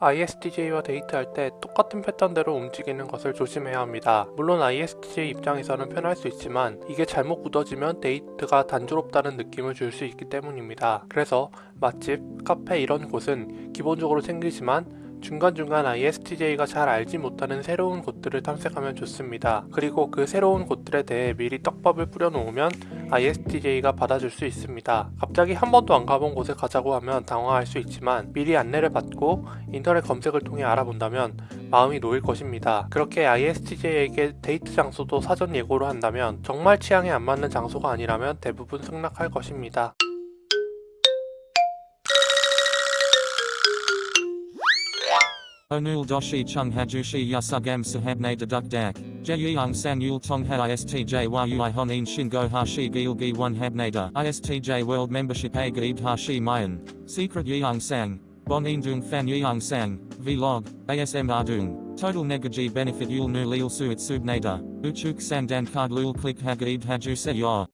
ISTJ와 데이트할 때 똑같은 패턴대로 움직이는 것을 조심해야 합니다. 물론 ISTJ 입장에서는 편할 수 있지만 이게 잘못 굳어지면 데이트가 단조롭다는 느낌을 줄 수 있기 때문입니다. 그래서 맛집, 카페 이런 곳은 기본적으로 챙기지만 중간중간 ISTJ가 잘 알지 못하는 새로운 곳들을 탐색하면 좋습니다. 그리고 그 새로운 곳들에 대해 미리 떡밥을 뿌려놓으면 ISTJ가 받아줄 수 있습니다. 갑자기 한 번도 안 가본 곳에 가자고 하면 당황할 수 있지만 미리 안내를 받고 인터넷 검색을 통해 알아본다면 마음이 놓일 것입니다. 그렇게 ISTJ에게 데이트 장소도 사전 예고로 한다면 정말 취향에 안 맞는 장소가 아니라면 대부분 승낙할 것입니다. Onul doshi chung hajushi yasugam sahabne deduk dak. Jeyang sang yul tong ha istj yui honin shingo hashi gilgi one habnada. Istj world membership a gaib hashi mayan. Secret yang sang. Bon indung fan yang sang. Vlog. ASM ardung. Total negaji benefit yul nu lil suit subnada. Uchuk sandan card lul click hagaib haju se ya.